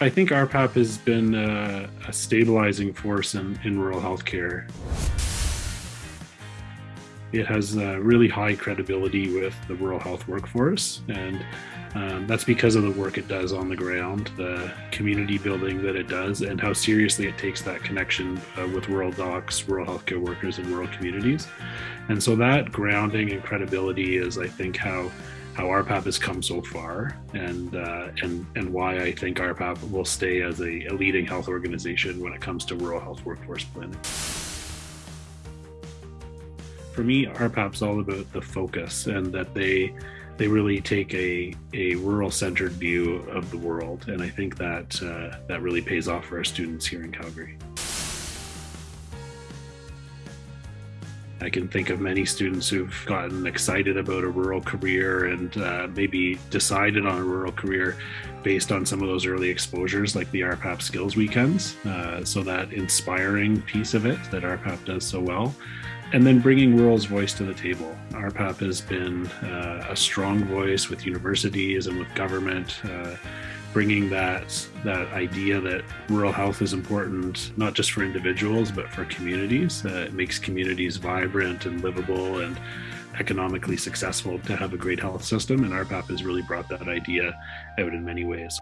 I think RPAP has been a, a stabilizing force in, in rural healthcare. It has really high credibility with the rural health workforce, and um, that's because of the work it does on the ground, the community building that it does, and how seriously it takes that connection uh, with rural docs, rural healthcare workers, and rural communities. And so that grounding and credibility is, I think, how how RPAP has come so far, and uh, and and why I think RPAP will stay as a, a leading health organization when it comes to rural health workforce planning for me, RPAP's all about the focus and that they they really take a, a rural centered view of the world. And I think that uh, that really pays off for our students here in Calgary. I can think of many students who've gotten excited about a rural career and uh, maybe decided on a rural career based on some of those early exposures, like the RPAP Skills Weekends. Uh, so, that inspiring piece of it that RPAP does so well and then bringing rural's voice to the table. RPAP has been uh, a strong voice with universities and with government, uh, bringing that that idea that rural health is important not just for individuals but for communities. Uh, it makes communities vibrant and livable and economically successful to have a great health system, and RPAP has really brought that idea out in many ways.